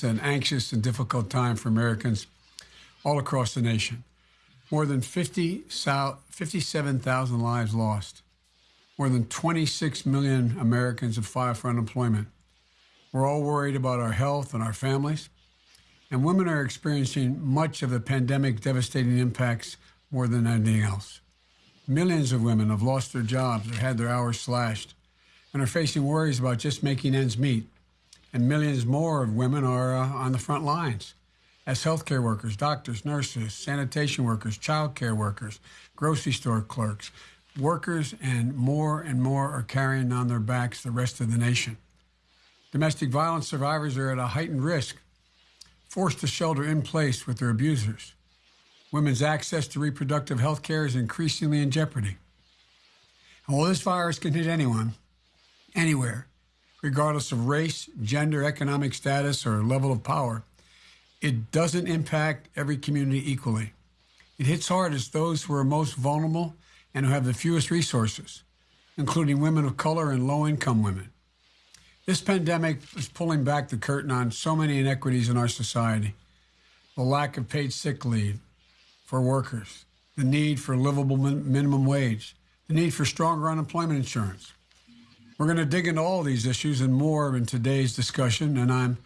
It's an anxious and difficult time for Americans all across the nation. More than 50, 57,000 lives lost. More than 26 million Americans have filed for unemployment. We're all worried about our health and our families. And women are experiencing much of the pandemic devastating impacts more than anything else. Millions of women have lost their jobs or had their hours slashed and are facing worries about just making ends meet. And millions more of women are uh, on the front lines as healthcare workers, doctors, nurses, sanitation workers, child care workers, grocery store clerks, workers, and more and more are carrying on their backs the rest of the nation. Domestic violence survivors are at a heightened risk, forced to shelter in place with their abusers. Women's access to reproductive health care is increasingly in jeopardy. And while this virus can hit anyone, anywhere, regardless of race, gender, economic status, or level of power, it doesn't impact every community equally. It hits hardest those who are most vulnerable and who have the fewest resources, including women of color and low income women. This pandemic is pulling back the curtain on so many inequities in our society the lack of paid sick leave, for workers, the need for livable min- minimum wage, the need for stronger unemployment insurance. We're going to dig into all these issues and more in today's discussion, and I'm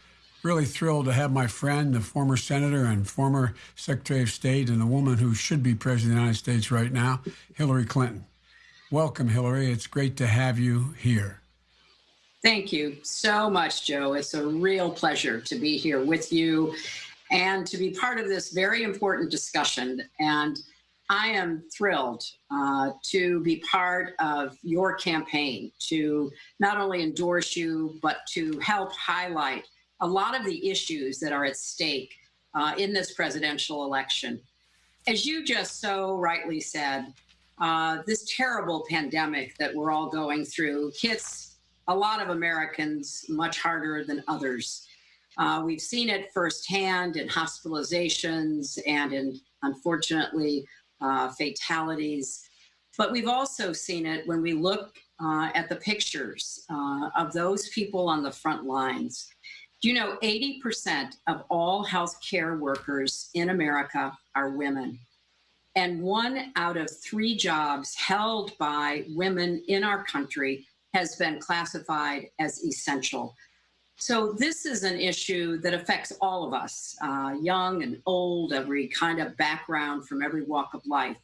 really thrilled to have my friend, the former senator and former Secretary of State, and the woman who should be President of the United States right now, Hillary Clinton. Welcome, Hillary. It's great to have you here. Thank you so much, Joe. It's a real pleasure to be here with you and to be part of this very important discussion. And I am thrilled uh, to be part of your campaign to not only endorse you, but to help highlight a lot of the issues that are at stake uh, in this presidential election. As you just so rightly said, uh, this terrible pandemic that we're all going through hits a lot of Americans much harder than others. Uh, we've seen it firsthand in hospitalizations and in, unfortunately, uh, fatalities. But we've also seen it when we look uh, at the pictures uh, of those people on the front lines. Do you know 80% of all healthcare workers in America are women? And one out of three jobs held by women in our country has been classified as essential. So this is an issue that affects all of us, uh, young and old, every kind of background from every walk of life.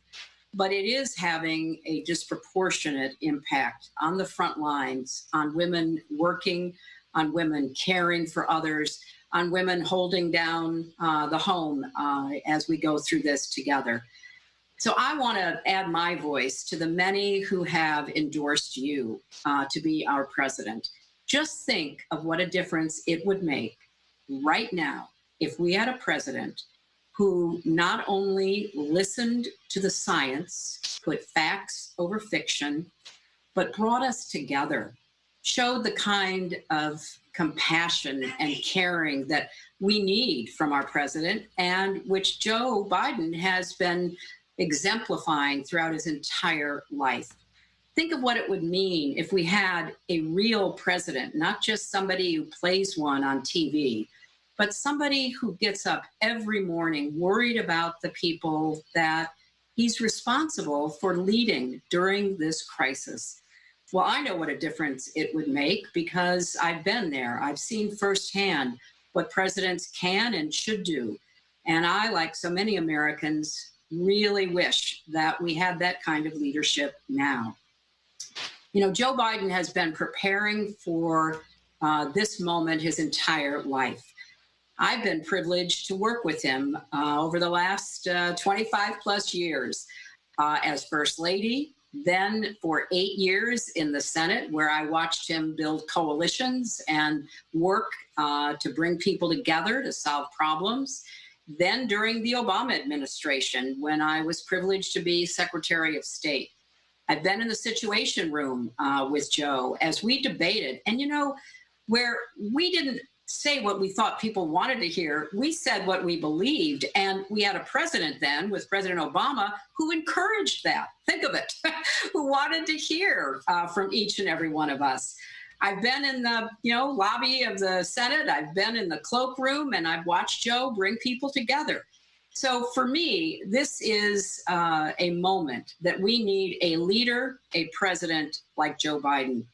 But it is having a disproportionate impact on the front lines, on women working, on women caring for others, on women holding down uh, the home uh, as we go through this together. So I want to add my voice to the many who have endorsed you uh, to be our president. Just think of what a difference it would make right now if we had a president who not only listened to the science, put facts over fiction, but brought us together, showed the kind of compassion and caring that we need from our president and which Joe Biden has been exemplifying throughout his entire life think of what it would mean if we had a real president, not just somebody who plays one on TV, but somebody who gets up every morning worried about the people that he's responsible for leading during this crisis. Well, I know what a difference it would make because I've been there. I've seen firsthand what presidents can and should do. And I, like so many Americans, really wish that we had that kind of leadership now. You know, Joe Biden has been preparing for uh, this moment his entire life. I've been privileged to work with him uh, over the last uh, 25 plus years uh, as First Lady, then for eight years in the Senate, where I watched him build coalitions and work uh, to bring people together to solve problems. Then during the Obama administration, when I was privileged to be Secretary of State. I've been in the Situation Room uh, with Joe as we debated, and you know, where we didn't say what we thought people wanted to hear. We said what we believed. And we had a president then with President Obama who encouraged that. Think of it, who wanted to hear uh, from each and every one of us. I've been in the you know lobby of the Senate. I've been in the cloakroom, and I've watched Joe bring people together. So for me, this is uh, a moment that we need a leader, a president like Joe Biden.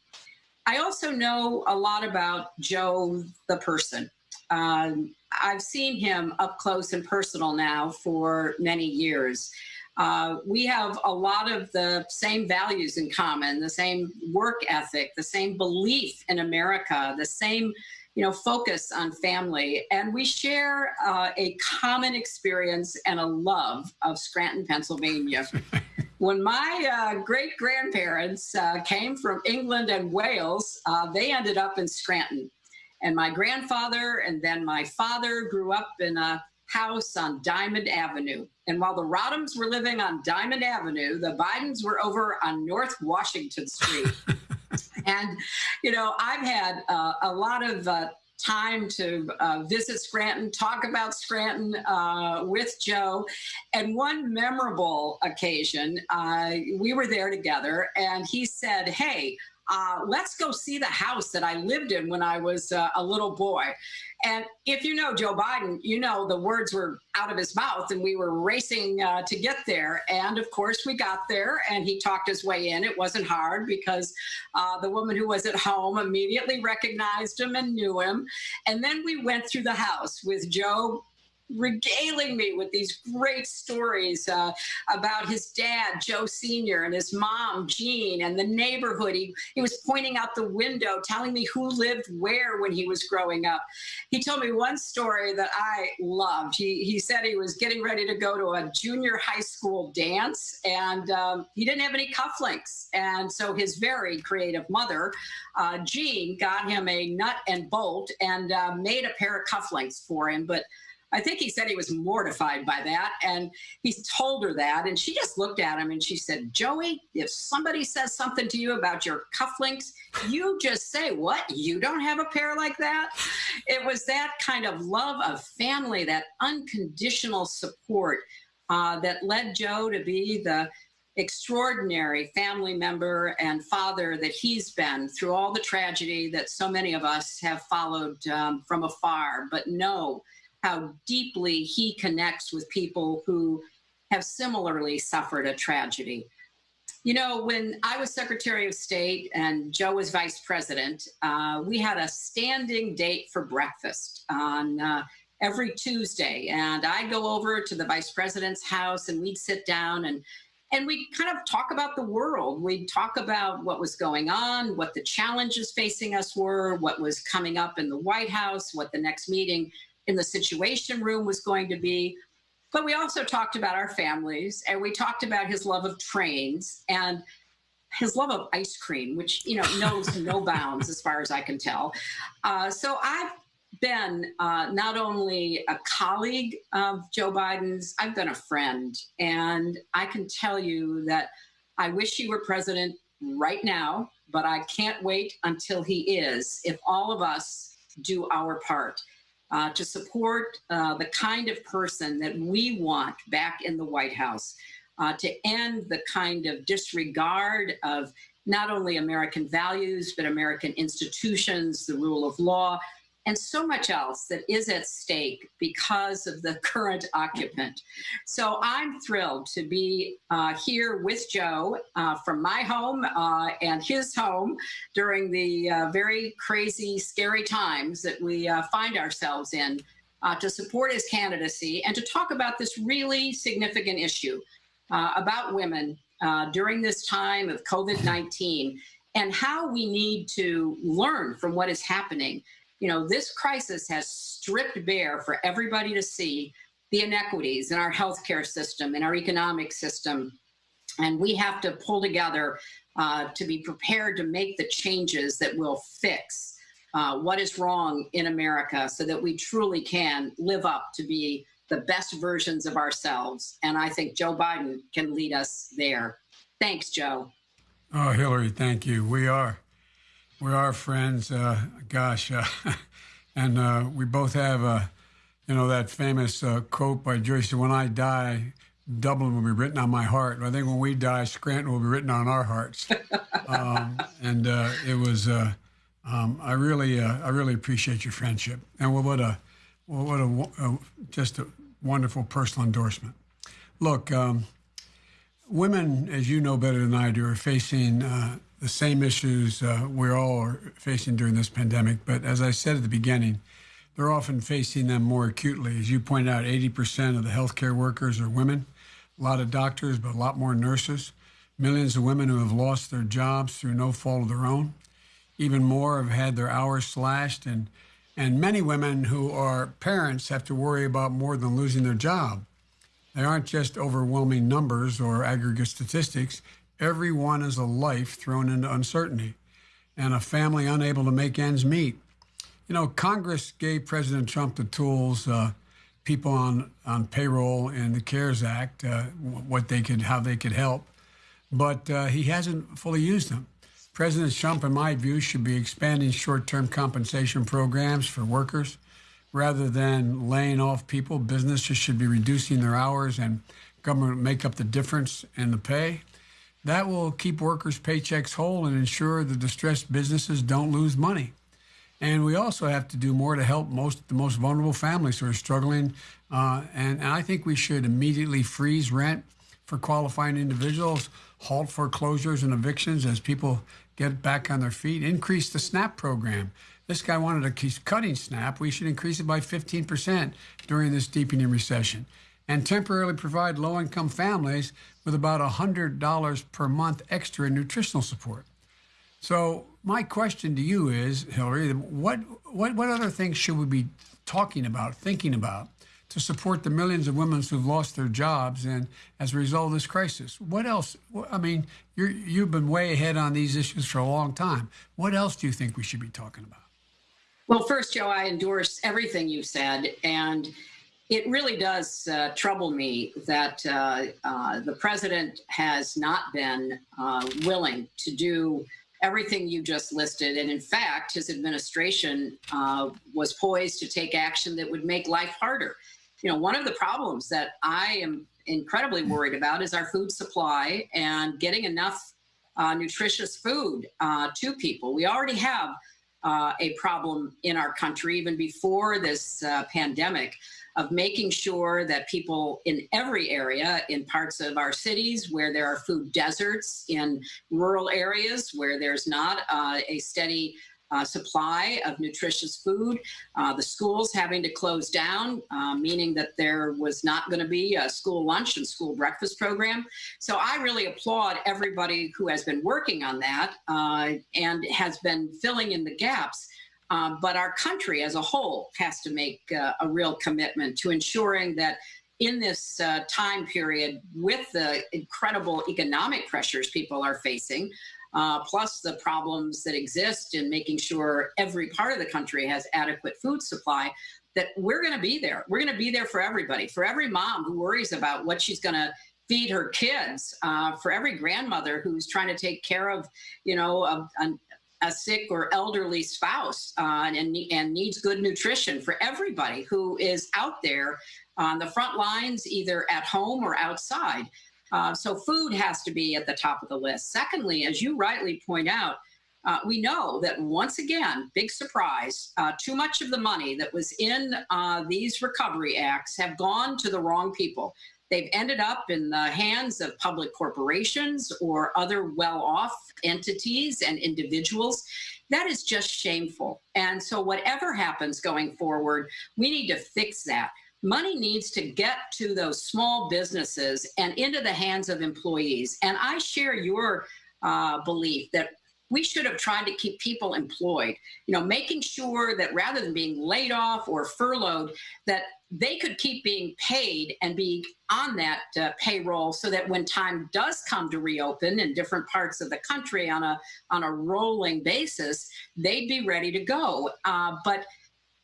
I also know a lot about Joe, the person. Um, I've seen him up close and personal now for many years. Uh, we have a lot of the same values in common, the same work ethic, the same belief in America, the same you know, focus on family. And we share uh, a common experience and a love of Scranton, Pennsylvania. when my uh, great grandparents uh, came from England and Wales, uh, they ended up in Scranton. And my grandfather and then my father grew up in a house on Diamond Avenue. And while the Rodhams were living on Diamond Avenue, the Bidens were over on North Washington Street. and, you know, I've had uh, a lot of uh, time to uh, visit Scranton, talk about Scranton uh, with Joe. And one memorable occasion, uh, we were there together, and he said, Hey, uh, let's go see the house that I lived in when I was uh, a little boy. And if you know Joe Biden, you know the words were out of his mouth and we were racing uh, to get there. And of course, we got there and he talked his way in. It wasn't hard because uh, the woman who was at home immediately recognized him and knew him. And then we went through the house with Joe regaling me with these great stories uh, about his dad, Joe Sr., and his mom, Jean, and the neighborhood. He, he was pointing out the window, telling me who lived where when he was growing up. He told me one story that I loved. He, he said he was getting ready to go to a junior high school dance, and um, he didn't have any cufflinks. And so his very creative mother, uh, Jean, got him a nut and bolt and uh, made a pair of cufflinks for him. But I think he said he was mortified by that. And he told her that. And she just looked at him and she said, Joey, if somebody says something to you about your cufflinks, you just say, What? You don't have a pair like that? It was that kind of love of family, that unconditional support uh, that led Joe to be the extraordinary family member and father that he's been through all the tragedy that so many of us have followed um, from afar. But no, how deeply he connects with people who have similarly suffered a tragedy. You know, when I was Secretary of State and Joe was Vice President, uh, we had a standing date for breakfast on uh, every Tuesday. And I'd go over to the Vice President's house and we'd sit down and and we kind of talk about the world. We'd talk about what was going on, what the challenges facing us were, what was coming up in the White House, what the next meeting in the Situation Room was going to be. But we also talked about our families and we talked about his love of trains and his love of ice cream, which, you know, knows no bounds as far as I can tell. Uh, so I've been uh, not only a colleague of Joe Biden's, I've been a friend. And I can tell you that I wish he were president right now, but I can't wait until he is if all of us do our part uh, to support uh, the kind of person that we want back in the White House, uh, to end the kind of disregard of not only American values, but American institutions, the rule of law, and so much else that is at stake because of the current occupant. So I'm thrilled to be uh, here with Joe uh, from my home uh, and his home during the uh, very crazy, scary times that we uh, find ourselves in uh, to support his candidacy and to talk about this really significant issue about women during this time of COVID 19 and how we need to learn from what is happening you know, this crisis has stripped bare for everybody to see the inequities in our healthcare system, in our economic system. And we have to pull together uh, to be prepared to make the changes that will fix uh, what is wrong in America so that we truly can live up to be the best versions of ourselves. And I think Joe Biden can lead us there. Thanks, Joe. Oh, Hillary, thank you. We are we are friends. Uh, gosh, uh, and uh, we both have, uh, you know, that famous uh, quote by Joyce: "When I die, Dublin will be written on my heart." I think when we die, Scranton will be written on our hearts. um, and uh, it was Um, I really, uh, I really appreciate your friendship, and what a, what a, a just a wonderful personal endorsement. Look, um, women, as you know better than I do, are facing uh, the same issues uh, we all are facing during this pandemic. But as I said at the beginning, they're often facing them more acutely. As you pointed out, 80% of the healthcare workers are women, a lot of doctors, but a lot more nurses, millions of women who have lost their jobs through no fault of their own. Even more have had their hours slashed, and, and many women who are parents have to worry about more than losing their job. They aren't just overwhelming numbers or aggregate statistics. Everyone is a life thrown into uncertainty and a family unable to make ends meet. You know, Congress gave President Trump the tools, uh, people on, on payroll and the CARES Act, uh, what they could, how they could help, but uh, he hasn't fully used them. President Trump, in my view, should be expanding short-term compensation programs for workers rather than laying off people. Businesses should be reducing their hours and government make up the difference in the pay. That will keep workers' paychecks whole and ensure the distressed businesses don't lose money. And we also have to do more to help most the most vulnerable families who are struggling. Uh, and, and I think we should immediately freeze rent for qualifying individuals, halt foreclosures and evictions as people get back on their feet, increase the SNAP program. This guy wanted to keep cutting SNAP. We should increase it by 15% during this deepening recession and temporarily provide low income families with about $100 per month extra in nutritional support. So my question to you is, Hillary, what, what, what other things should we be talking about, thinking about, to support the millions of women who've lost their jobs and as a result of this crisis? What else? I mean, you you've been way ahead on these issues for a long time. What else do you think we should be talking about? Well, first, Joe, I endorse everything you said. And it really does uh, trouble me that uh, uh, the president has not been uh, willing to do everything you just listed. And in fact, his administration uh, was poised to take action that would make life harder. You know, one of the problems that I am incredibly worried about is our food supply and getting enough uh, nutritious food uh, to people. We already have uh, a problem in our country, even before this uh, pandemic of making sure that people in every area, in parts of our cities where there are food deserts, in rural areas where there's not uh, a steady uh, supply of nutritious food, uh, the schools having to close down, uh, meaning that there was not going to be a school lunch and school breakfast program. So I really applaud everybody who has been working on that uh, and has been filling in the gaps. Um, but our country as a whole has to make uh, a real commitment to ensuring that in this uh, time period, with the incredible economic pressures people are facing, uh, plus the problems that exist in making sure every part of the country has adequate food supply, that we're going to be there. We're going to be there for everybody, for every mom who worries about what she's going to feed her kids, uh, for every grandmother who's trying to take care of, you know, a, a, a sick or elderly spouse uh, and, and needs good nutrition for everybody who is out there on the front lines, either at home or outside. Uh, so food has to be at the top of the list. Secondly, as you rightly point out, uh, we know that once again, big surprise, uh, too much of the money that was in uh, these recovery acts have gone to the wrong people. They've ended up in the hands of public corporations or other well-off entities and individuals. That is just shameful. And so whatever happens going forward, we need to fix that. Money needs to get to those small businesses and into the hands of employees. And I share your uh, belief that we should have tried to keep people employed, you know, making sure that rather than being laid off or furloughed, that they could keep being paid and be on that uh, payroll so that when time does come to reopen in different parts of the country on a on a rolling basis, they'd be ready to go. Uh, but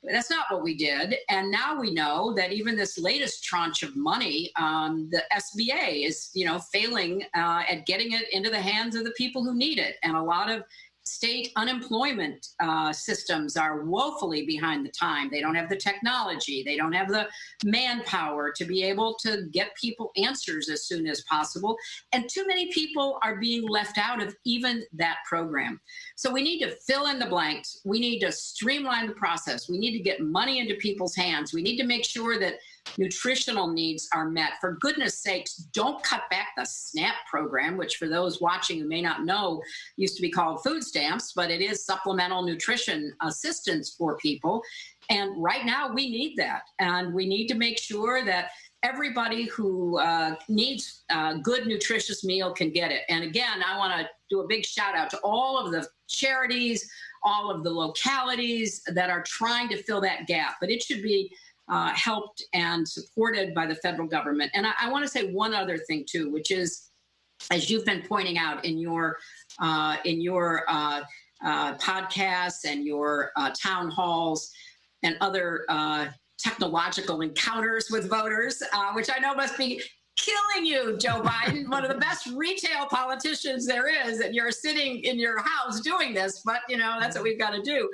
that's not what we did. And now we know that even this latest tranche of money, um, the SBA is, you know, failing uh, at getting it into the hands of the people who need it. And a lot of state unemployment uh, systems are woefully behind the time. They don't have the technology, they don't have the manpower to be able to get people answers as soon as possible. And too many people are being left out of even that program. So we need to fill in the blanks. We need to streamline the process. We need to get money into people's hands. We need to make sure that nutritional needs are met. For goodness sakes, don't cut back the SNAP program, which for those watching who may not know, used to be called food stamps, but it is supplemental nutrition assistance for people. And right now we need that. And we need to make sure that everybody who uh, needs a good nutritious meal can get it. And again, I want to do a big shout out to all of the charities, all of the localities that are trying to fill that gap. But it should be uh, helped and supported by the federal government. And I, I want to say one other thing too, which is, as you've been pointing out in your uh, in your uh, uh podcasts and your uh, town halls and other uh, technological encounters with voters, which I know must be killing you, Joe Biden, one of the best retail politicians there is, and you're sitting in your house doing this, but you know, that's what we've got to do.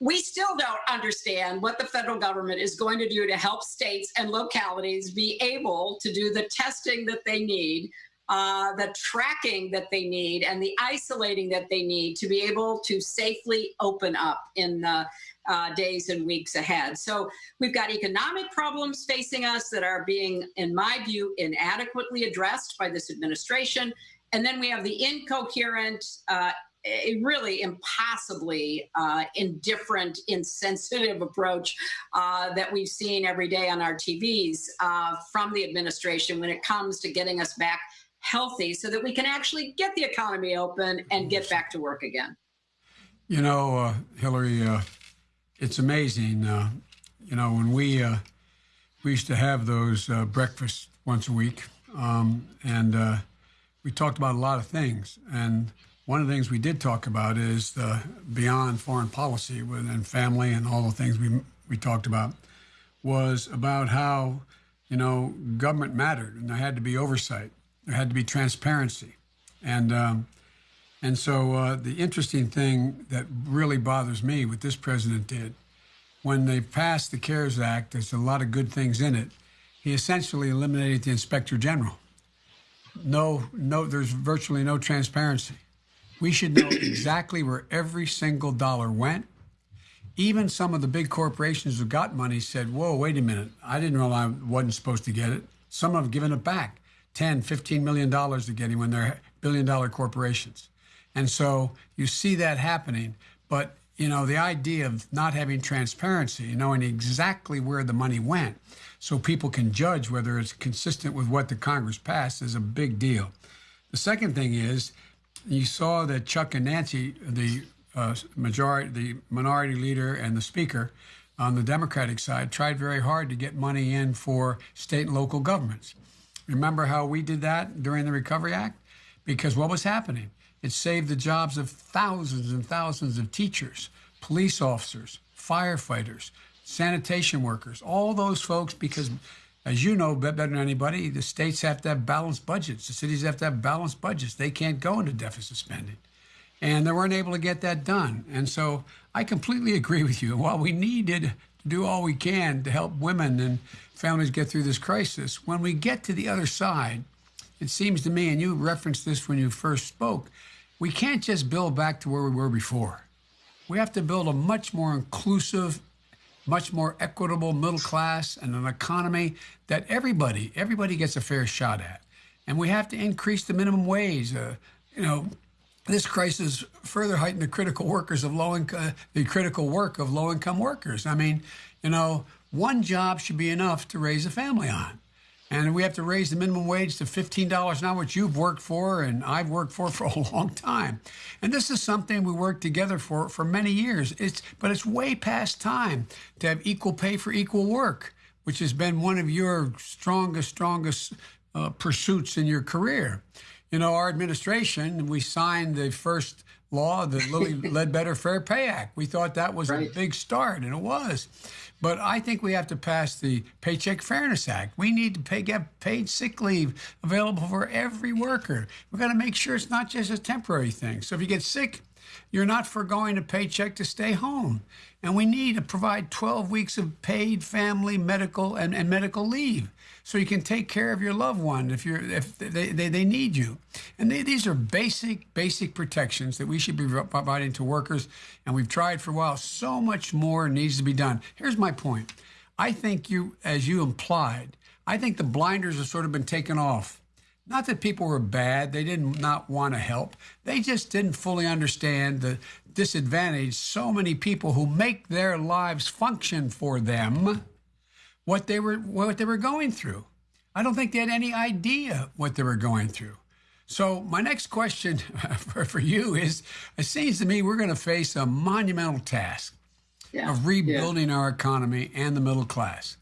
We still don't understand what the federal government is going to do to help states and localities be able to do the testing that they need, uh, the tracking that they need, and the isolating that they need to be able to safely open up in the uh, days and weeks ahead. So we've got economic problems facing us that are being, in my view, inadequately addressed by this administration. And then we have the incoherent, uh, really impossibly uh, indifferent, insensitive approach uh, that we've seen every day on our TVs uh, from the administration when it comes to getting us back healthy so that we can actually get the economy open and get back to work again. You know, uh, Hillary, uh, it's amazing. Uh, you know, when we we used to have those breakfasts once a week, um, and we talked about a lot of things and one of the things we did talk about is the beyond foreign policy and family and all the things we we talked about was about how you know government mattered and there had to be oversight, there had to be transparency, and um, and so uh, the interesting thing that really bothers me what this president did when they passed the CARES Act, there's a lot of good things in it. He essentially eliminated the inspector general. No, no, there's virtually no transparency. We should know exactly where every single dollar went. Even some of the big corporations who got money said, whoa, wait a minute. I didn't know I wasn't supposed to get it. Some have given it back 10, 15 million dollars to getting when they're billion dollar corporations. And so you see that happening. But, you know, the idea of not having transparency, knowing exactly where the money went so people can judge whether it's consistent with what the Congress passed is a big deal. The second thing is you saw that Chuck and Nancy, the uh, majority, the minority leader and the speaker on the Democratic side, tried very hard to get money in for state and local governments. Remember how we did that during the Recovery Act? Because what was happening? It saved the jobs of thousands and thousands of teachers, police officers, firefighters, sanitation workers, all those folks, because as you know better than anybody, the states have to have balanced budgets. The cities have to have balanced budgets. They can't go into deficit spending. And they weren't able to get that done. And so I completely agree with you. While we needed do all we can to help women and families get through this crisis, when we get to the other side, it seems to me, and you referenced this when you first spoke, we can't just build back to where we were before. We have to build a much more inclusive much more equitable middle class and an economy that everybody everybody gets a fair shot at. And we have to increase the minimum wage. Uh, you know, this crisis further heightened the critical workers of low income, the critical work of low income workers. I mean, you know, one job should be enough to raise a family on. And we have to raise the minimum wage to $15 an hour, which you've worked for and I've worked for for a long time. And this is something we worked together for for many years. It's, but it's way past time to have equal pay for equal work, which has been one of your strongest, strongest uh, pursuits in your career. You know, our administration, we signed the first law, the Lilly Ledbetter Fair Pay Act. We thought that was right. a big start, and it was. But I think we have to pass the Paycheck Fairness Act. We need to pay, get paid sick leave available for every worker. We've got to make sure it's not just a temporary thing. So if you get sick, You're not foregoing a paycheck to stay home. And we need to provide 12 weeks of paid family, medical, and, and medical leave so you can take care of your loved one if you're if they, they, they need you. And they, these are basic, basic protections that we should be providing to workers. And we've tried for a while. So much more needs to be done. Here's my point. I think you, as you implied, I think the blinders have sort of been taken off not that people were bad, they didn't not want to help. They just didn't fully understand the disadvantage so many people who make their lives function for them what they were what they were going through. I don't think they had any idea what they were going through. So my next question for, for you is it seems to me we're going to face a monumental task yeah. of rebuilding yeah. our economy and the middle class.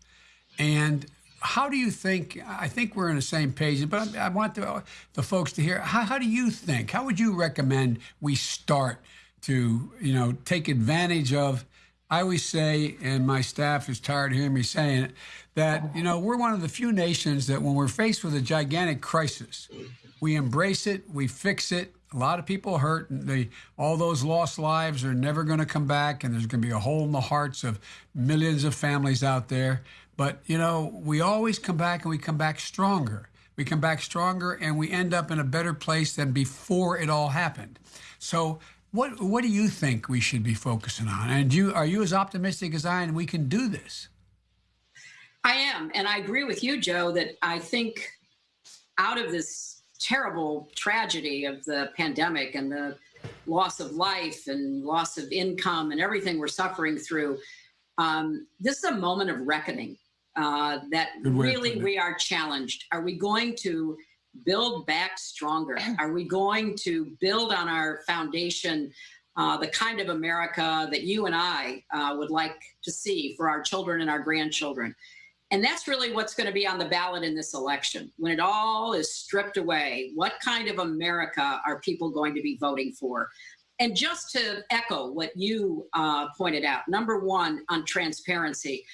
And how do you think? I think we're on the same page, but I, want the, the folks to hear. How, how do you think? How would you recommend we start to, you know, take advantage of? I always say, and my staff is tired of hearing me saying it, that you know we're one of the few nations that when we're faced with a gigantic crisis, we embrace it, we fix it. A lot of people hurt. They, all those lost lives are never going to come back, and there's going to be a hole in the hearts of millions of families out there. But, you know, we always come back and we come back stronger. We come back stronger and we end up in a better place than before it all happened. So, what what do you think we should be focusing on? And you are you as optimistic as I am? we can do this? I am, and I agree with you, Joe, that I think out of this terrible tragedy of the pandemic and the loss of life and loss of income and everything we're suffering through, um, this is a moment of reckoning uh, that really we are challenged. Are we going to build back stronger? Are we going to build on our foundation uh, the kind of America that you and I uh, would like to see for our children and our grandchildren? And that's really what's going to be on the ballot in this election. When it all is stripped away, what kind of America are people going to be voting for? And just to echo what you uh, pointed out, number one on transparency,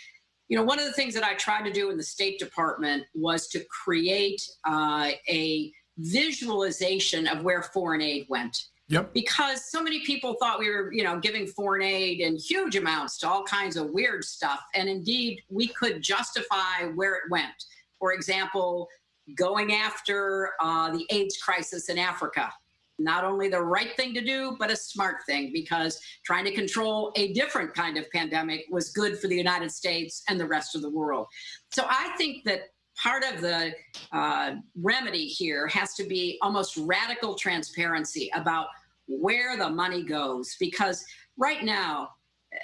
you know, one of the things that I tried to do in the State Department was to create uh, a visualization of where foreign aid went. Yep. Because so many people thought we were, you know, giving foreign aid in huge amounts to all kinds of weird stuff. And indeed, we could justify where it went. For example, going after uh, the AIDS crisis in Africa not only the right thing to do, but a smart thing because trying to control a different kind of pandemic was good for the United States and the rest of the world. So I think that part of the uh, remedy here has to be almost radical transparency about where the money goes because right now,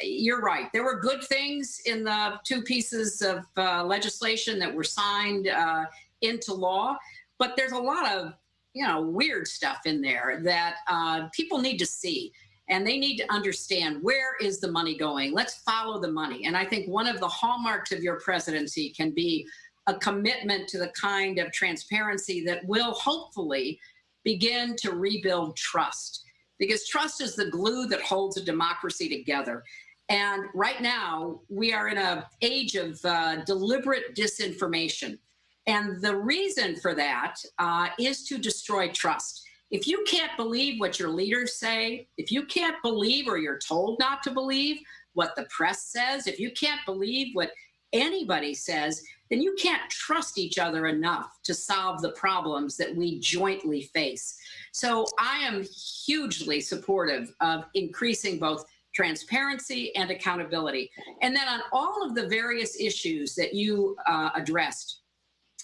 you're right. There were good things in the two pieces of uh, legislation that were signed uh, into law, but there's a lot of you know, weird stuff in there that uh, people need to see and they need to understand where is the money going. Let's follow the money. And I think one of the hallmarks of your presidency can be a commitment to the kind of transparency that will hopefully begin to rebuild trust because trust is the glue that holds a democracy together. And right now, we are in an age of uh, deliberate disinformation. And the reason for that uh, is to destroy trust. If you can't believe what your leaders say, if you can't believe or you're told not to believe what the press says, if you can't believe what anybody says, then you can't trust each other enough to solve the problems that we jointly face. So I am hugely supportive of increasing both transparency and accountability. And then on all of the various issues that you uh, addressed,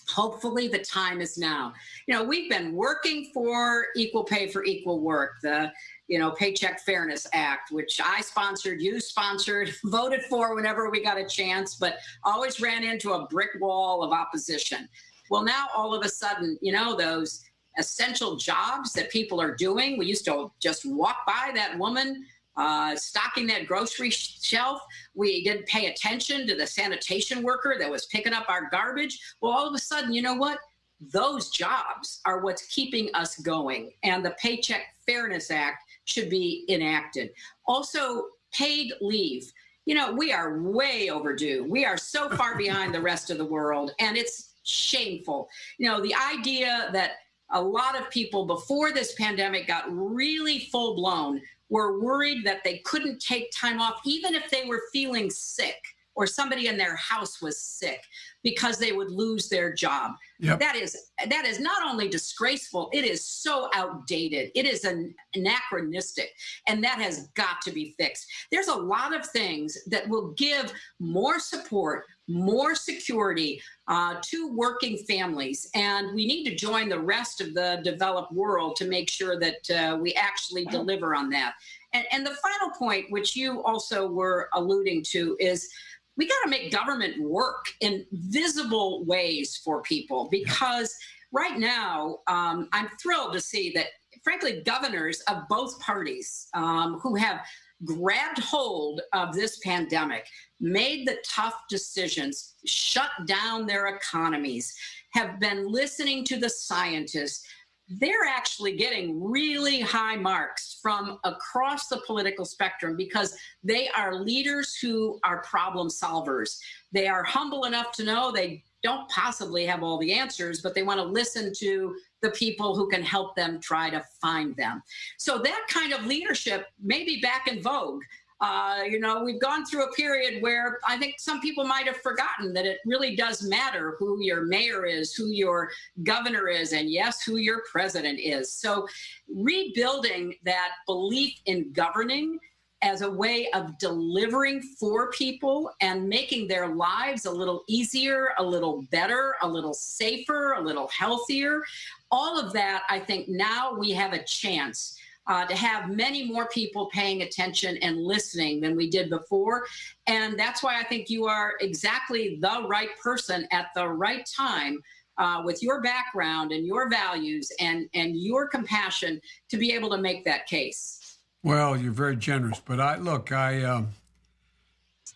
hopefully the time is now. You know, we've been working for equal pay for equal work, the, you know, Paycheck Fairness Act, which I sponsored, you sponsored, voted for whenever we got a chance, but always ran into a brick wall of opposition. Well, now all of a sudden, you know, those essential jobs that people are doing, we used to just walk by that woman uh, stocking that grocery shelf. We didn't pay attention to the sanitation worker that was picking up our garbage. Well, all of a sudden, you know what? Those jobs are what's keeping us going. And the Paycheck Fairness Act should be enacted. Also, paid leave. You know, we are way overdue. We are so far behind the rest of the world, and it's shameful. You know, the idea that a lot of people before this pandemic got really full blown were worried that they couldn't take time off, even if they were feeling sick or somebody in their house was sick because they would lose their job. Yep. That is that is not only disgraceful, it is so outdated. It is an anachronistic and that has got to be fixed. There's a lot of things that will give more support, more security uh, to working families. And we need to join the rest of the developed world to make sure that uh, we actually deliver on that. And, and the final point, which you also were alluding to, is we got to make government work in visible ways for people because right now um, I'm thrilled to see that, frankly, governors of both parties um, who have grabbed hold of this pandemic, made the tough decisions, shut down their economies, have been listening to the scientists, they're actually getting really high marks from across the political spectrum because they are leaders who are problem solvers. They are humble enough to know they don't possibly have all the answers, but they want to listen to the people who can help them try to find them. So that kind of leadership may be back in vogue. Uh, you know, we've gone through a period where I think some people might have forgotten that it really does matter who your mayor is, who your governor is, and yes, who your president is. So rebuilding that belief in governing as a way of delivering for people and making their lives a little easier, a little better, a little safer, a little healthier. All of that, I think now we have a chance uh, to have many more people paying attention and listening than we did before. And that's why I think you are exactly the right person at the right time. Uh, with your background and your values and, and your compassion to be able to make that case. Well, you're very generous, but I look, I, um,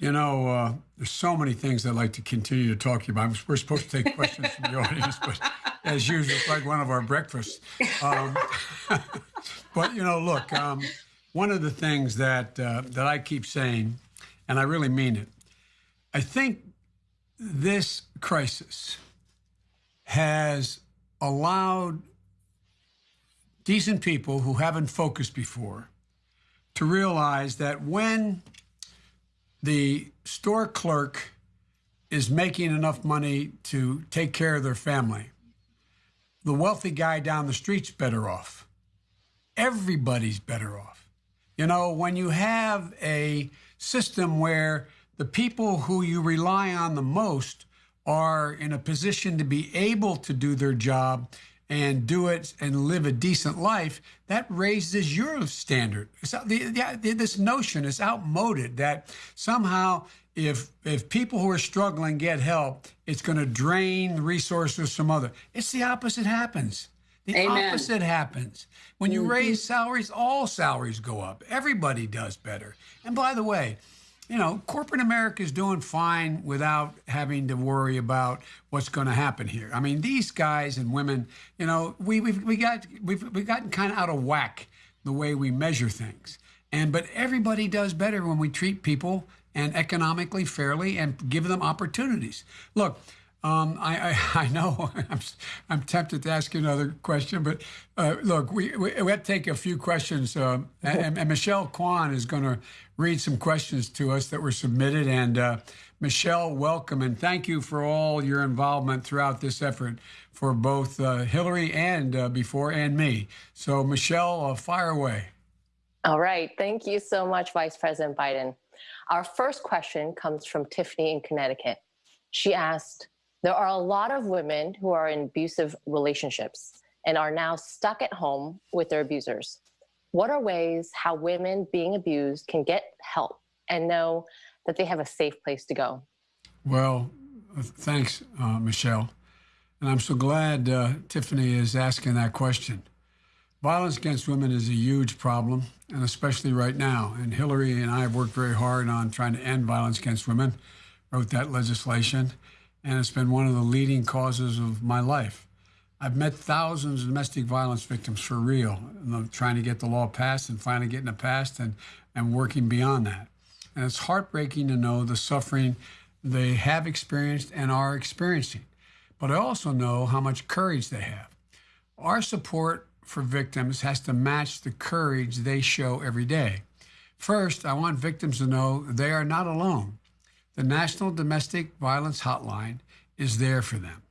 you know, uh, there's so many things I'd like to continue to talk to you about. We're supposed to take questions from the audience, but as usual, it's like one of our breakfasts. Um, but you know, look, um, one of the things that uh, that I keep saying, and I really mean it, I think this crisis has allowed decent people who haven't focused before to realize that when the store clerk is making enough money to take care of their family, the wealthy guy down the street's better off. Everybody's better off. You know, when you have a system where the people who you rely on the most are in a position to be able to do their job and do it and live a decent life, that raises your standard. The, the, this notion is outmoded that somehow if if people who are struggling get help, it's going to drain resources from other. It's the opposite happens. The Amen. opposite happens. When you mm-hmm. raise salaries, all salaries go up. Everybody does better. And by the way, you know, corporate America is doing fine without having to worry about what's going to happen here. I mean, these guys and women, you know, we we've we got we've we gotten kind of out of whack the way we measure things. And but everybody does better when we treat people and economically fairly and give them opportunities. Look, um, I, I, I, know I'm, I'm tempted to ask you another question, but uh, look, we, we, we, have to take a few questions. Uh, and, and, Michelle Kwan is going to read some questions to us that were submitted. And uh, Michelle, welcome and thank you for all your involvement throughout this effort for both uh, Hillary and uh, before and me. So, Michelle, uh, fire away. All right. Thank you so much, Vice President Biden. Our first question comes from Tiffany in Connecticut. She asked, There are a lot of women who are in abusive relationships and are now stuck at home with their abusers. What are ways how women being abused can get help and know that they have a safe place to go? Well, thanks, uh, Michelle. And I'm so glad uh, Tiffany is asking that question. Violence against women is a huge problem, and especially right now. And Hillary and I have worked very hard on trying to end violence against women, wrote that legislation, and it's been one of the leading causes of my life. I've met thousands of domestic violence victims for real, trying to get the law passed and finally getting it passed and, and working beyond that. And it's heartbreaking to know the suffering they have experienced and are experiencing. But I also know how much courage they have. Our support for victims has to match the courage they show every day. First, I want victims to know they are not alone. The National Domestic Violence Hotline is there for them.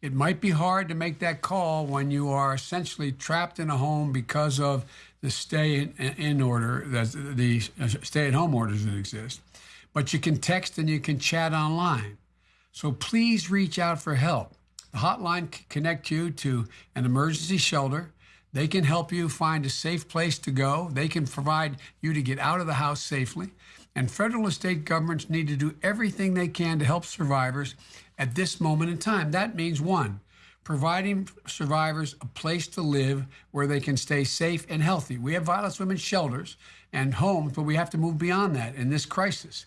It might be hard to make that call when you are essentially trapped in a home because of the stay in, order, that the uh, stay at home orders that exist. But you can text and you can chat online. So please reach out for help. The hotline can connect you to an emergency shelter. They can help you find a safe place to go. They can provide you to get out of the house safely. And federal and state governments need to do everything they can to help survivors at this moment in time. That means one, providing survivors a place to live where they can stay safe and healthy. We have violence women's shelters and homes, but we have to move beyond that in this crisis.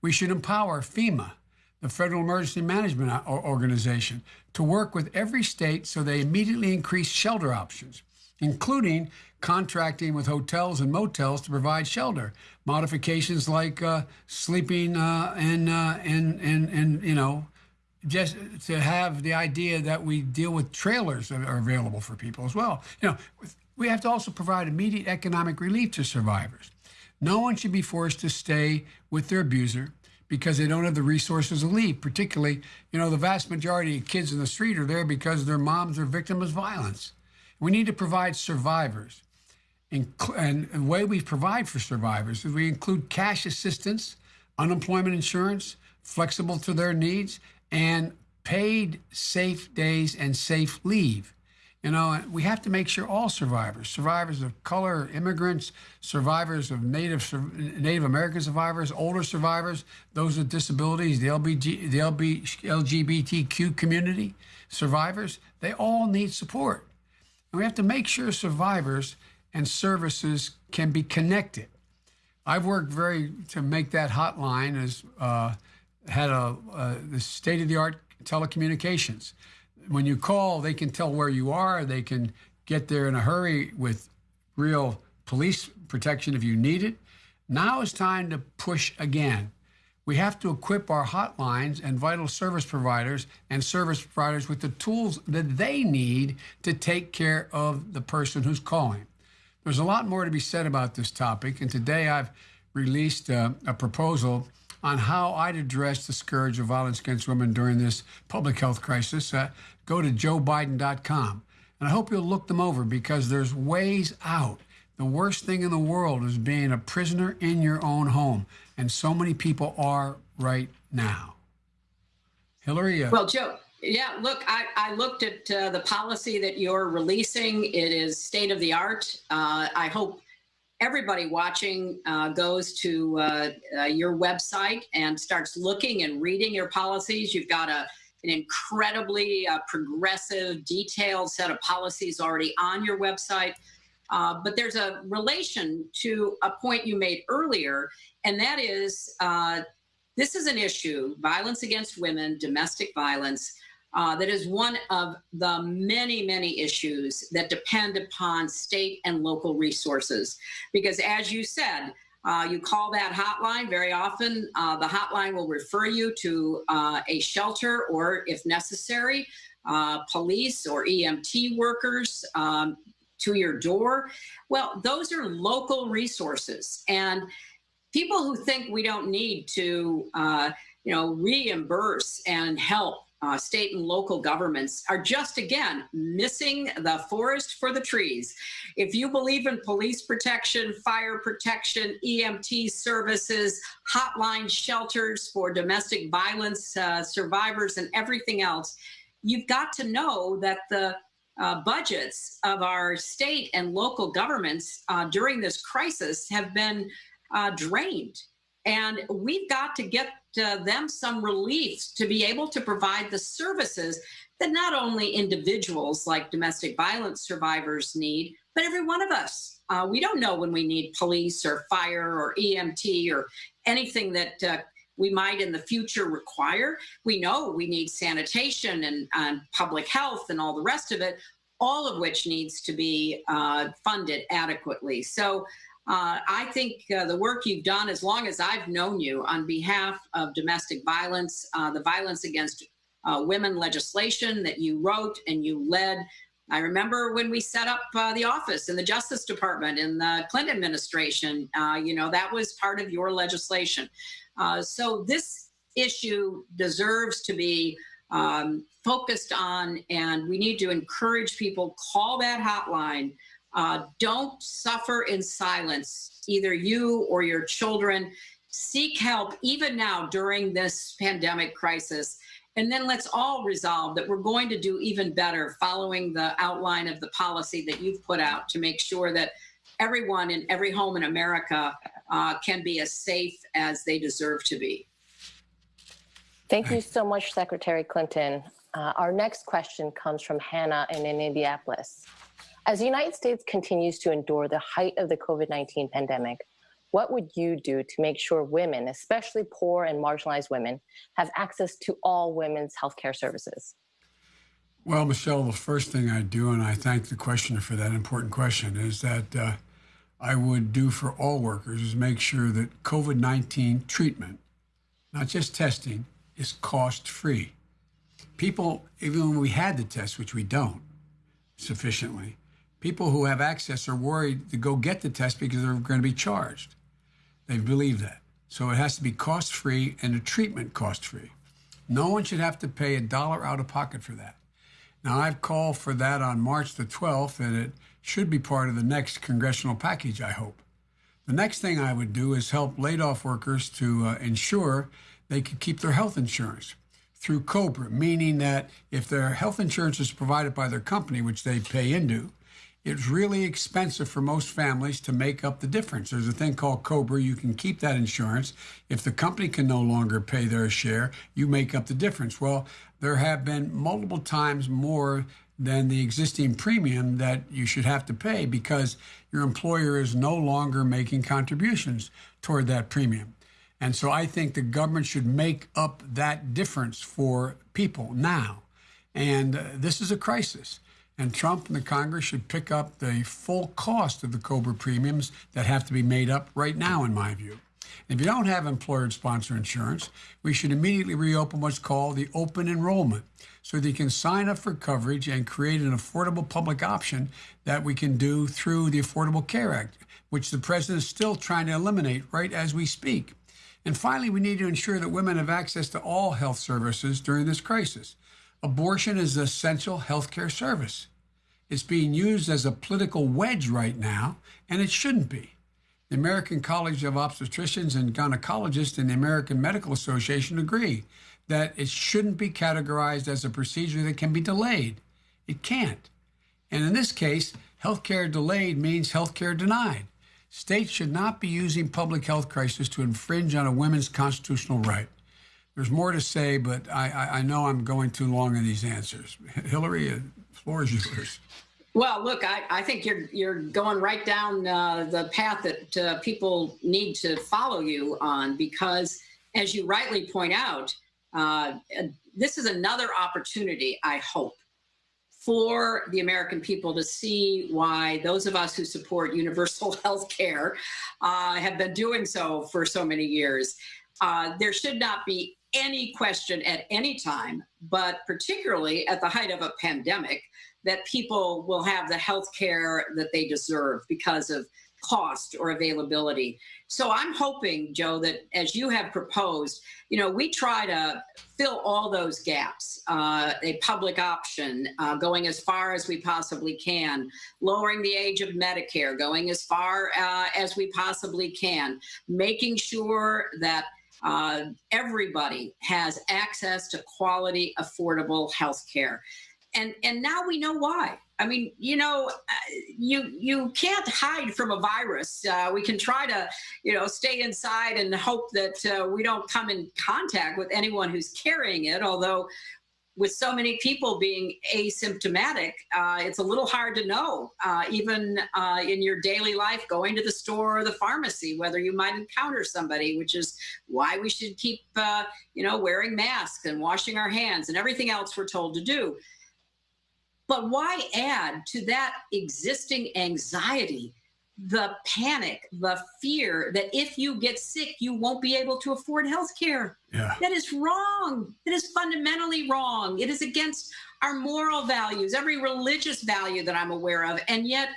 We should empower FEMA, the Federal Emergency Management Organization, to work with every state so they immediately increase shelter options, including contracting with hotels and motels to provide shelter. Modifications like uh, sleeping uh, in, uh, in, in, in, you know, just to have the idea that we deal with trailers that are available for people as well. You know, we have to also provide immediate economic relief to survivors. No one should be forced to stay with their abuser because they don't have the resources to leave. Particularly, you know, the vast majority of kids in the street are there because their moms are victims of violence. We need to provide survivors. And the way we provide for survivors is we include cash assistance, unemployment insurance, flexible to their needs, and paid safe days and safe leave. You know, we have to make sure all survivors, survivors of color, immigrants, survivors of Native Native American survivors, older survivors, those with disabilities, the, LBG, the LB, LGBTQ community survivors, they all need support. And we have to make sure survivors and services can be connected. I've worked very to make that hotline as uh, had a, uh, the state of the art telecommunications. When you call, they can tell where you are. They can get there in a hurry with real police protection if you need it. Now it's time to push again. We have to equip our hotlines and vital service providers and service providers with the tools that they need to take care of the person who's calling. There's a lot more to be said about this topic, and today I've released uh, a proposal on how I'd address the scourge of violence against women during this public health crisis, uh, go to joebiden.com. And I hope you'll look them over because there's ways out. The worst thing in the world is being a prisoner in your own home. And so many people are right now. Hillary? Uh, well, Joe, yeah, look, I, I looked at uh, the policy that you're releasing. It is state of the art. Uh, I hope everybody watching uh, goes to uh, uh, your website and starts looking and reading your policies. You've got a, an incredibly uh, progressive, detailed set of policies already on your website. But there's a relation to a point you made earlier, and that is this is an issue violence against women, domestic violence uh, that is one of the many, many issues that depend upon state and local resources. Because as you said, uh, you call that hotline very often. Uh, the hotline will refer you to uh, a shelter or, if necessary, uh, police or EMT workers um, to your door. Well, those are local resources. And people who think we don't need to, uh, you know, reimburse and help uh, state and local governments are just, again, missing the forest for the trees. If you believe in police protection, fire protection, EMT services, hotline shelters for domestic violence uh, survivors, and everything else, you've got to know that the uh, budgets of our state and local governments uh, during this crisis have been uh, drained. And we've got to get uh, them some relief to be able to provide the services that not only individuals like domestic violence survivors need, but every one of us. Uh, we don't know when we need police or fire or EMT or anything that uh, we might in the future require. We know we need sanitation and, and, public health and all the rest of it, all of which needs to be uh, funded adequately. So uh, I think uh, the work you've done, as long as I've known you, on behalf of domestic violence, uh, the violence against uh, women legislation that you wrote and you led, I remember when we set up uh, the office in the Justice Department in the Clinton administration, uh, you know, that was part of your legislation. So this issue deserves to be um, focused on, and we need to encourage people call that hotline. Uh, don't suffer in silence, either you or your children. Seek help, even now during this pandemic crisis. And then let's all resolve that we're going to do even better following the outline of the policy that you've put out to make sure that everyone in every home in America uh, can be as safe as they deserve to be. Thank you so much, Secretary Clinton. Uh, our next question comes from Hannah in Indianapolis. As the United States continues to endure the height of the COVID 19 pandemic, what would you do to make sure women, especially poor and marginalized women, have access to all women's healthcare services? Well, Michelle, the first thing I do, and I thank the questioner for that important question, is that uh, I would do for all workers is make sure that COVID 19 treatment, not just testing, is cost free. People, even when we had the test, which we don't sufficiently, people who have access are worried to go get the test because they're going to be charged. They believe that. So it has to be cost free and the treatment cost free. No one should have to pay a dollar out of pocket for that. Now, I've called for that on March the 12th, and it should be part of the next congressional package, I hope. The next thing I would do is help laid off workers to uh, ensure they could keep their health insurance through COBRA, meaning that if their health insurance is provided by their company, which they pay into, it's really expensive for most families to make up the difference. There's a thing called COBRA. You can keep that insurance. If the company can no longer pay their share, you make up the difference. Well, there have been multiple times more than the existing premium that you should have to pay because your employer is no longer making contributions toward that premium. And so I think the government should make up that difference for people now. And uh, this is a crisis. And Trump and the Congress should pick up the full cost of the COBRA premiums that have to be made up right now, in my view. If you don't have employer sponsor insurance, we should immediately reopen what's called the open enrollment so that you can sign up for coverage and create an affordable public option that we can do through the Affordable Care Act, which the president is still trying to eliminate right as we speak. And finally, we need to ensure that women have access to all health services during this crisis. Abortion is an essential health care service. It's being used as a political wedge right now, and it shouldn't be. The American College of Obstetricians and Gynecologists and the American Medical Association agree that it shouldn't be categorized as a procedure that can be delayed. It can't. And in this case, healthcare delayed means healthcare denied. States should not be using public health crisis to infringe on a woman's constitutional right. There's more to say, but I, I, I know I'm going too long in these answers. Hillary, the floor is yours. Well, look, I, I think you're you're going right down uh, the path that uh, people need to follow you on because, as you rightly point out, uh, this is another opportunity. I hope for the American people to see why those of us who support universal health care uh, have been doing so for so many years. Uh, there should not be any question at any time, but particularly at the height of a pandemic, that people will have the health care that they deserve because of cost or availability. So I'm hoping, Joe, that as you have proposed, you know, we try to fill all those gaps. Uh, a public option, uh, going as far as we possibly can, lowering the age of Medicare, going as far uh, as we possibly can, making sure that uh, everybody has access to quality, affordable health care. And, and now we know why. I mean, you know, uh, you you can't hide from a virus. Uh, we can try to, you know, stay inside and hope that uh, we don't come in contact with anyone who's carrying it. Although, with so many people being asymptomatic, uh, it's a little hard to know, uh, even uh, in your daily life, going to the store or the pharmacy, whether you might encounter somebody. Which is why we should keep, you know, wearing masks and washing our hands and everything else we're told to do. But why add to that existing anxiety the panic, the fear that if you get sick, you won't be able to afford health care? Yeah. That is wrong. That is fundamentally wrong. It is against our moral values, every religious value that I'm aware of. And yet,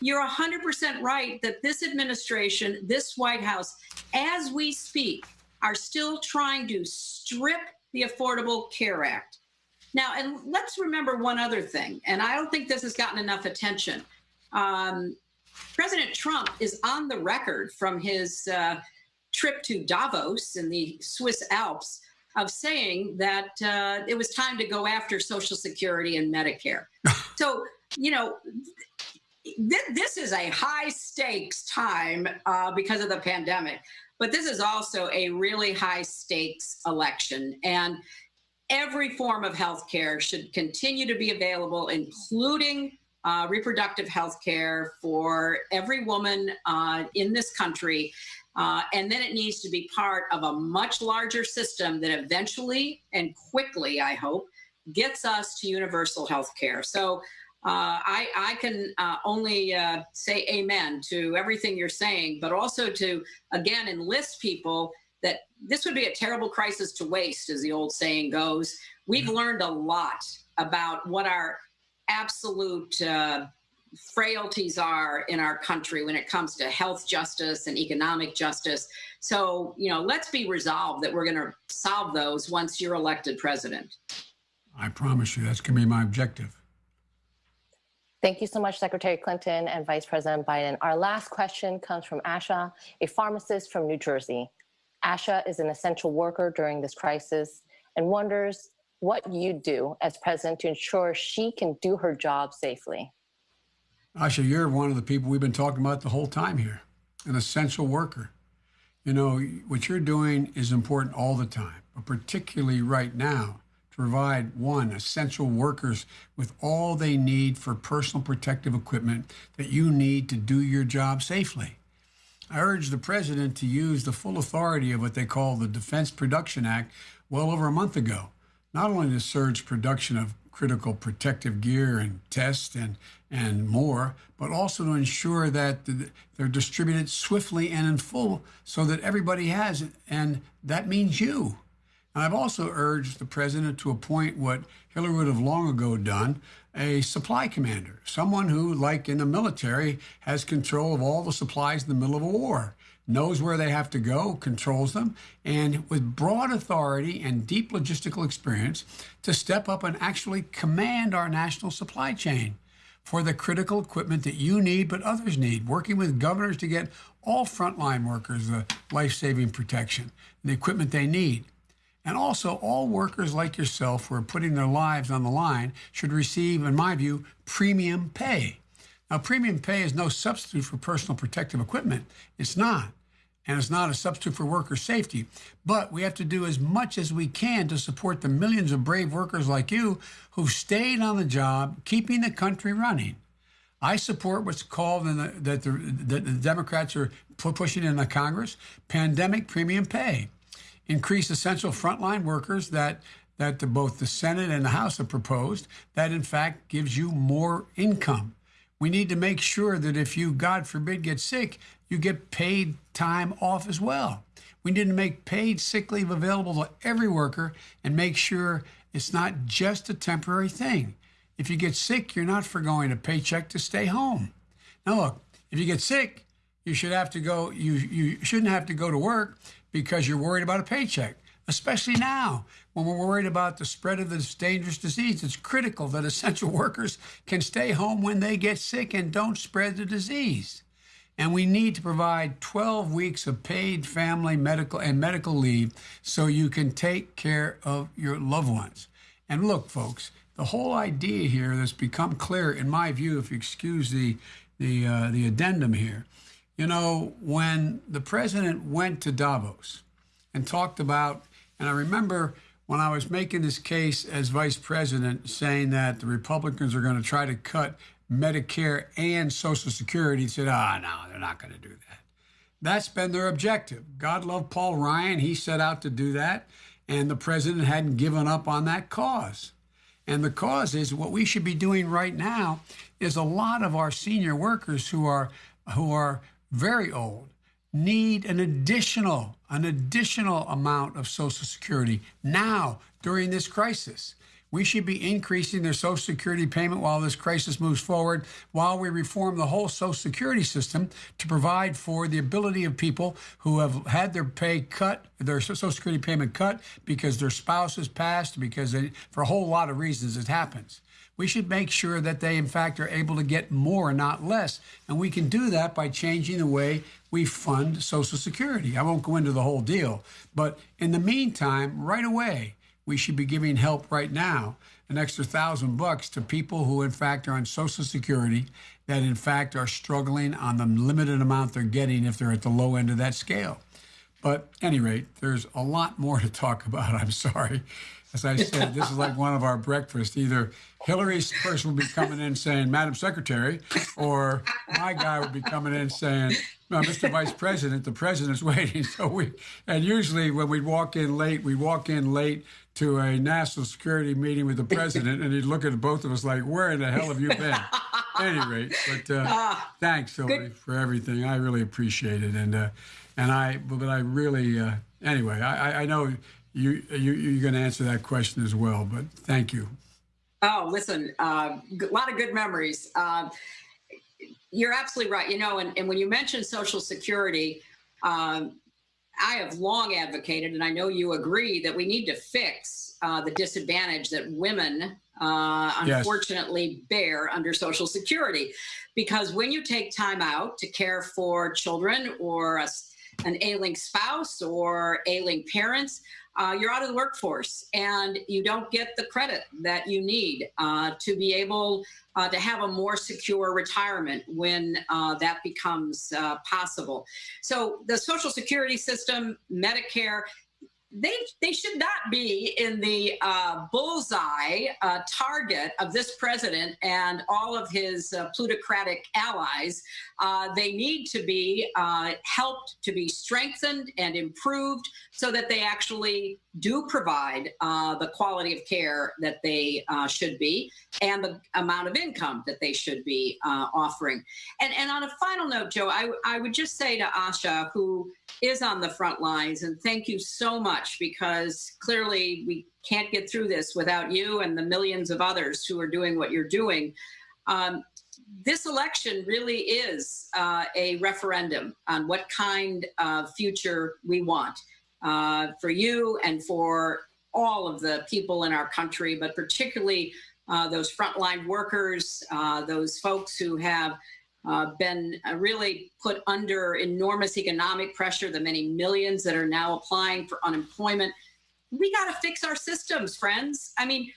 you're 100% right that this administration, this White House, as we speak, are still trying to strip the Affordable Care Act. Now, and let's remember one other thing, and I don't think this has gotten enough attention. Um, President Trump is on the record from his uh, trip to Davos in the Swiss Alps of saying that uh, it was time to go after Social Security and Medicare. so, you know, th- this is a high stakes time uh, because of the pandemic, but this is also a really high stakes election. And every form of health care should continue to be available, including uh, reproductive health care for every woman uh, in this country. Uh, and then it needs to be part of a much larger system that eventually and quickly, I hope, gets us to universal health care. So uh, I, I, can uh, only uh, say amen to everything you're saying, but also to, again, enlist people that this would be a terrible crisis to waste, as the old saying goes. We've learned a lot about what our absolute uh, frailties are in our country when it comes to health justice and economic justice. So, you know, let's be resolved that we're going to solve those once you're elected president. I promise you that's going to be my objective. Thank you so much, Secretary Clinton and Vice President Biden. Our last question comes from Asha, a pharmacist from New Jersey. Asha is an essential worker during this crisis and wonders what you do as president to ensure she can do her job safely. Asha, you're one of the people we've been talking about the whole time here, an essential worker. You know, what you're doing is important all the time, but particularly right now to provide one, essential workers with all they need for personal protective equipment that you need to do your job safely. I urge the president to use the full authority of what they call the Defense Production Act well over a month ago not only to surge production of critical protective gear and tests and, and more, but also to ensure that they're distributed swiftly and in full so that everybody has it. And that means you. And I've also urged the president to appoint what Hillary would have long ago done a supply commander, someone who, like in the military, has control of all the supplies in the middle of a war knows where they have to go, controls them, and with broad authority and deep logistical experience to step up and actually command our national supply chain for the critical equipment that you need but others need, working with governors to get all frontline workers the life saving protection, and the equipment they need. And also, all workers like yourself who are putting their lives on the line should receive, in my view, premium pay. Now, premium pay is no substitute for personal protective equipment. It's not and it's not a substitute for worker safety. But we have to do as much as we can to support the millions of brave workers like you who've stayed on the job, keeping the country running. I support what's called in the, that the, that the Democrats are pushing in the Congress pandemic premium pay. Increase essential frontline workers that that the, both the Senate and the House have proposed that in fact gives you more income. We need to make sure that if you, God forbid, get sick, you get paid time off as well. We need to make paid sick leave available to every worker and make sure it's not just a temporary thing. If you get sick, you're not forgoing a paycheck to stay home. Now, look, if you get sick, you should have to go. You you shouldn't have to go to work because you're worried about a paycheck. Especially now, when we're worried about the spread of this dangerous disease, it's critical that essential workers can stay home when they get sick and don't spread the disease. And we need to provide 12 weeks of paid family medical and medical leave so you can take care of your loved ones. And look, folks, the whole idea here that's become clear, in my view, if you excuse the the uh, the addendum here, you know, when the president went to Davos and talked about, and I remember when I was making this case as vice president, saying that the Republicans are going to try to cut Medicare and Social Security said, ah, oh, no, they're not going to do that. That's been their objective. God love Paul Ryan. He set out to do that, and the president hadn't given up on that cause. And the cause is what we should be doing right now is a lot of our senior workers who are who are very old need an additional an additional amount of social security now during this crisis We should be increasing their Social Security payment while this crisis moves forward, while we reform the whole Social Security system to provide for the ability of people who have had their pay cut, their Social Security payment cut because their spouse has passed, because they, for a whole lot of reasons it happens. We should make sure that they, in fact, are able to get more, not less. And we can do that by changing the way we fund Social Security. I won't go into the whole deal. But in the meantime, right away, we should be giving help right now, an extra thousand bucks to people who, in fact, are on Social Security that, in fact, are struggling on the limited amount they're getting if they're at the low end of that scale. But any rate, there's a lot more to talk about. I'm sorry. As I said, this is like one of our breakfasts. Either Hillary's person will be coming in saying, Madam Secretary, or my guy will be coming in saying, no, Mr. Vice President, the president's waiting. So we, and usually when we walk in late, we walk in late to a national security meeting with the president, and he'd look at both of us like, "Where in the hell have you been?" at any rate, but uh, uh, thanks, Hillary, for everything. I really appreciate it, and uh, and I, but I really, uh, anyway, I, I know you, you you're going to answer that question as well. But thank you. Oh, listen, uh, a lot of good memories. Uh, you're absolutely right. You know, and, and when you mention Social Security, um, I have long advocated, and I know you agree, that we need to fix uh, the disadvantage that women uh, unfortunately yes. bear under Social Security. Because when you take time out to care for children or a, an ailing spouse or ailing parents, uh, you're out of the workforce and you don't get the credit that you need uh, to be able uh, to have a more secure retirement when uh, that becomes uh, possible. So the Social Security system, Medicare, they they should not be in the uh, bullseye uh, target of this president and all of his uh, plutocratic allies. Uh, they need to be uh, helped to be strengthened and improved so that they actually do provide uh, the quality of care that they should be and the amount of income that they should be offering. And and on a final note, Joe, I I would just say to Asha, who is on the front lines. And thank you so much because clearly we can't get through this without you and the millions of others who are doing what you're doing. Um, this election really is uh, a referendum on what kind of future we want uh, for you and for all of the people in our country, but particularly uh, those frontline workers, uh, those folks who have uh, been uh, really put under enormous economic pressure, the many millions that are now applying for unemployment. We got to fix our systems, friends. I mean,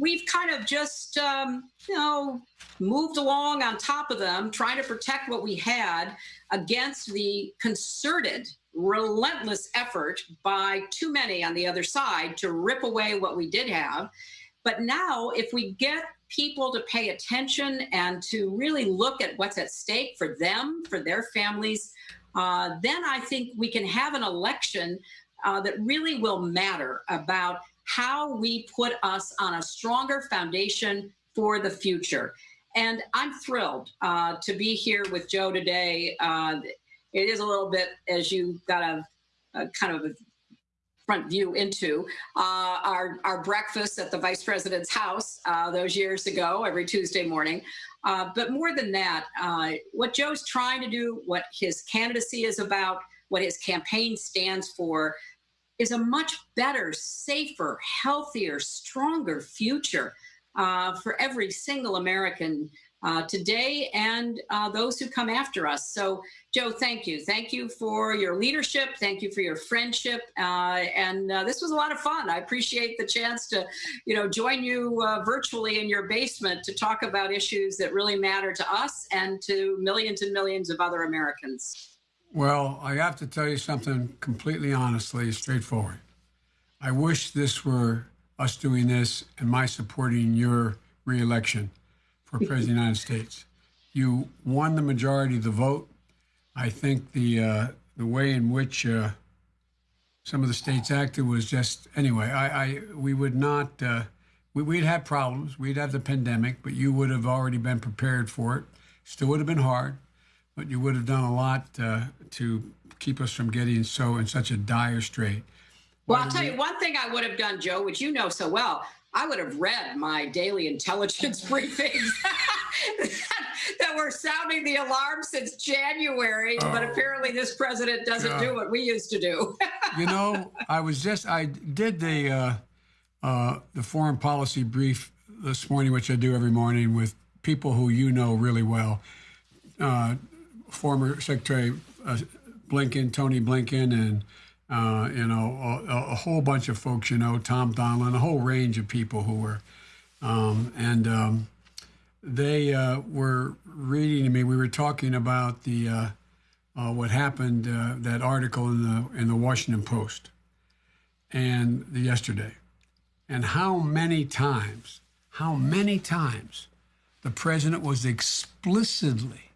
we've kind of just, um, you know, moved along on top of them, trying to protect what we had against the concerted, relentless effort by too many on the other side to rip away what we did have. But now, if we get people to pay attention and to really look at what's at stake for them, for their families, uh, then I think we can have an election uh, that really will matter about how we put us on a stronger foundation for the future. And I'm thrilled uh, to be here with Joe today. It is a little bit, as you got a, a kind of a front view into uh, our, our breakfast at the vice president's house uh, those years ago every Tuesday morning. Uh, but more than that, uh, what Joe's trying to do, what his candidacy is about, what his campaign stands for, is a much better, safer, healthier, stronger future uh, for every single American uh, today and uh, those who come after us. So, Joe, thank you. Thank you for your leadership. Thank you for your friendship. Uh, and uh, this was a lot of fun. I appreciate the chance to, you know, join you uh, virtually in your basement to talk about issues that really matter to us and to millions and millions of other Americans. Well, I have to tell you something completely honestly, straightforward. I wish this were us doing this and my supporting your reelection for President of the United States. You won the majority of the vote. I think the uh, the way in which uh, some of the states acted was just anyway. I, I we would not. Uh, we, would have problems. We'd have the pandemic, but you would have already been prepared for it. Still would have been hard, but you would have done a lot uh, to keep us from getting so in such a dire strait. Well, I'll tell you one thing I would have done, Joe, which you know so well. I would have read my daily intelligence briefings that were sounding the alarm since January. But Oh, apparently, this president doesn't God. do what we used to do. you know, I was just I did the uh, uh, the foreign policy brief this morning, which I do every morning with people who you know really well. Uh, former Secretary uh, Blinken, Tony Blinken, and uh, you know a, a whole bunch of folks. You know, Tom Donilon, a whole range of people who were, um, and um, they uh, were reading to me. We were talking about the. Uh, uh, what happened, uh, that article in the in the Washington Post, and the, yesterday, and how many times, how many times, the president was explicitly,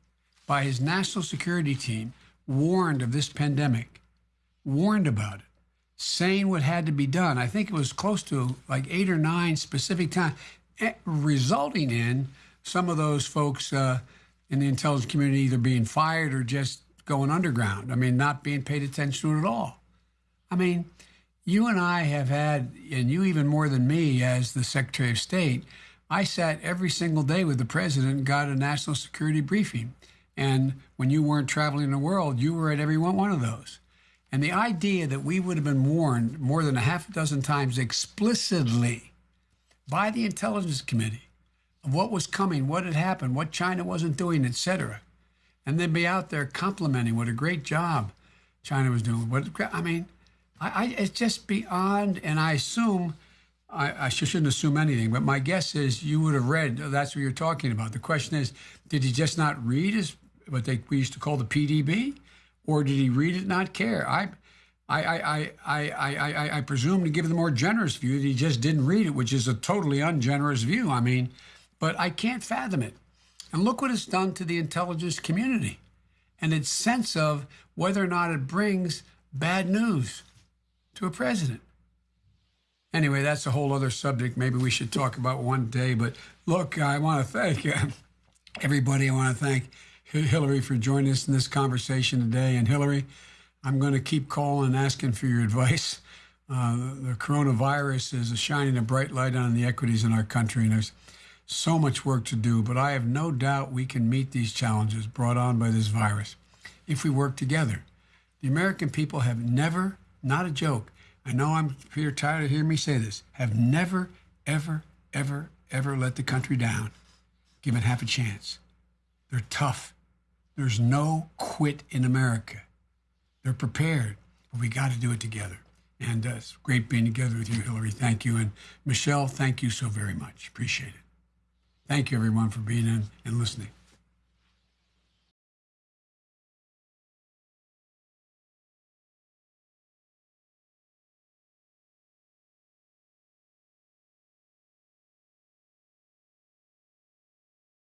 by his national security team, warned of this pandemic, warned about it, saying what had to be done. I think it was close to like eight or nine specific times, eh, resulting in some of those folks uh, in the intelligence community either being fired or just going underground. I mean, not being paid attention to at all. I mean, you and I have had, and you even more than me as the Secretary of State, I sat every single day with the president got a national security briefing. And when you weren't traveling the world, you were at every one of those. And the idea that we would have been warned more than a half a dozen times explicitly by the intelligence committee of what was coming, what had happened, what China wasn't doing, etc. and then be out there complimenting what a great job China was doing. What I mean, I, I it's just beyond. And I assume I, I shouldn't assume anything, but my guess is you would have read. oh, That's what you're talking about. The question is, did he just not read his what they we used to call the PDB, or did he read it not care? I. I, I, I, I, I, I presume to give the more generous view that he just didn't read it, which is a totally ungenerous view. I mean, but I can't fathom it. And look what it's done to the intelligence community and its sense of whether or not it brings bad news to a president. Anyway, that's a whole other subject. Maybe we should talk about one day. But look, I want to thank everybody. I want to thank Hillary for joining us in this conversation today. And Hillary, I'm going to keep calling and asking for your advice. Uh, the coronavirus is shining a bright light on the equities in our country, and there's so much work to do. But I have no doubt we can meet these challenges brought on by this virus if we work together. The American people have never, not a joke, I know I'm Peter tired of hearing me say this, have never, ever, ever, ever let the country down. given half a chance. They're tough. There's no quit in America. They're prepared, but we got to do it together. And uh, it's great being together with you, Hillary. Thank you. And Michelle, thank you so very much. Appreciate it. Thank you, everyone, for being in and listening.